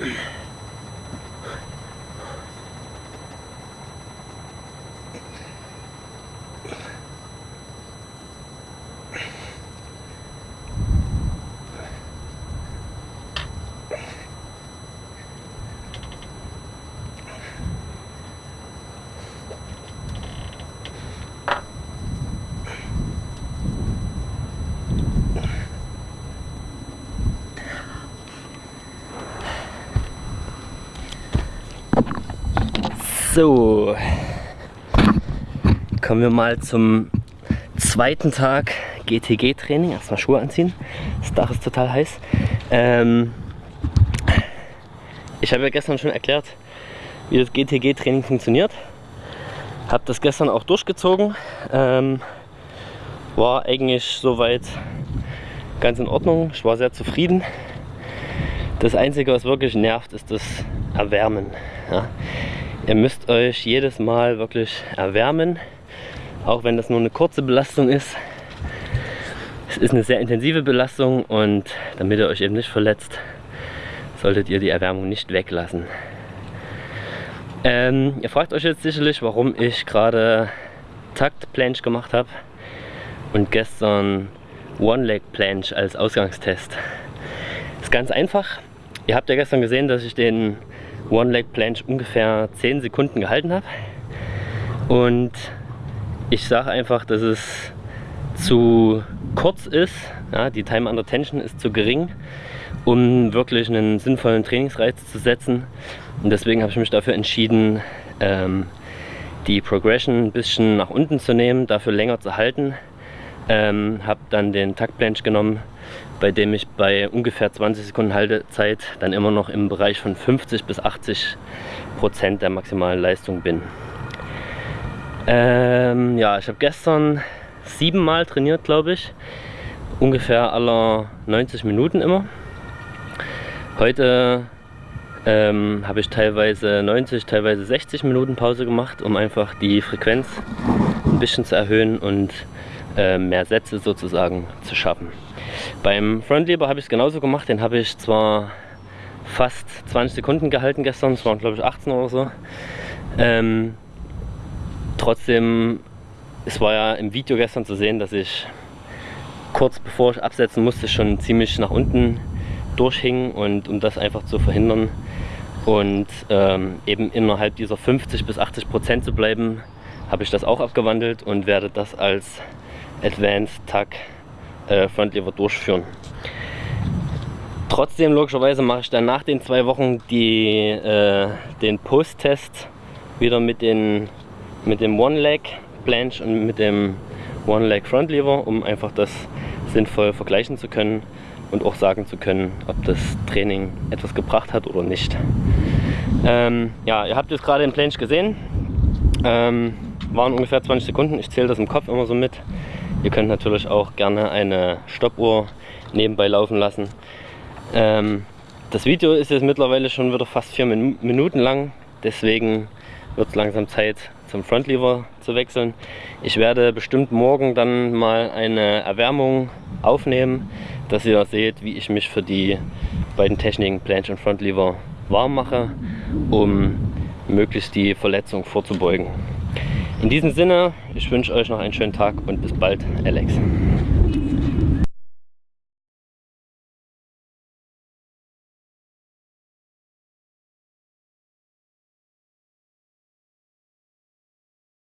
Yeah. So, kommen wir mal zum zweiten Tag GTG-Training. Erstmal Schuhe anziehen. Das Dach ist total heiß. Ähm, ich habe ja gestern schon erklärt, wie das GTG-Training funktioniert. Habe das gestern auch durchgezogen. Ähm, war eigentlich soweit ganz in Ordnung. Ich war sehr zufrieden. Das Einzige, was wirklich nervt, ist das Erwärmen. Ja. Ihr müsst euch jedes Mal wirklich erwärmen, auch wenn das nur eine kurze Belastung ist. Es ist eine sehr intensive Belastung und damit ihr euch eben nicht verletzt, solltet ihr die Erwärmung nicht weglassen. Ähm, ihr fragt euch jetzt sicherlich, warum ich gerade Takt Planche gemacht habe und gestern One Leg Planche als Ausgangstest. Ist ganz einfach. Ihr habt ja gestern gesehen, dass ich den One Leg Planche ungefähr 10 Sekunden gehalten habe. Und ich sage einfach, dass es zu kurz ist, ja, die Time under Tension ist zu gering, um wirklich einen sinnvollen Trainingsreiz zu setzen. Und deswegen habe ich mich dafür entschieden, ähm, die Progression ein bisschen nach unten zu nehmen, dafür länger zu halten. Ähm, habe dann den Takt Planche genommen, bei dem ich bei ungefähr 20 Sekunden Haltezeit dann immer noch im Bereich von 50 bis 80 Prozent der maximalen Leistung bin. Ähm, ja, ich habe gestern siebenmal trainiert, glaube ich. Ungefähr aller 90 Minuten immer. Heute ähm, habe ich teilweise 90, teilweise 60 Minuten Pause gemacht, um einfach die Frequenz ein bisschen zu erhöhen und äh, mehr Sätze sozusagen zu schaffen. Beim Frontlever habe ich es genauso gemacht, den habe ich zwar fast 20 Sekunden gehalten gestern, es waren glaube ich 18 oder so. Ähm, trotzdem, es war ja im Video gestern zu sehen, dass ich kurz bevor ich absetzen musste schon ziemlich nach unten durchhing und um das einfach zu verhindern und ähm, eben innerhalb dieser 50 bis 80 Prozent zu bleiben, habe ich das auch abgewandelt und werde das als Advanced Tag äh, Frontlever durchführen. Trotzdem logischerweise mache ich dann nach den zwei Wochen die, äh, den Post-Test wieder mit, den, mit dem One-Leg Planche und mit dem One-Leg Frontlever, um einfach das sinnvoll vergleichen zu können und auch sagen zu können, ob das Training etwas gebracht hat oder nicht. Ähm, ja, ihr habt jetzt gerade den Planche gesehen. Ähm, waren ungefähr 20 Sekunden. Ich zähle das im Kopf immer so mit. Ihr könnt natürlich auch gerne eine Stoppuhr nebenbei laufen lassen. Ähm, das Video ist jetzt mittlerweile schon wieder fast vier Minuten lang, deswegen wird es langsam Zeit zum Frontlever zu wechseln. Ich werde bestimmt morgen dann mal eine Erwärmung aufnehmen, dass ihr seht, wie ich mich für die beiden Techniken Planche und Frontlever warm mache, um möglichst die Verletzung vorzubeugen. In diesem Sinne, ich wünsche euch noch einen schönen Tag und bis bald, Alex.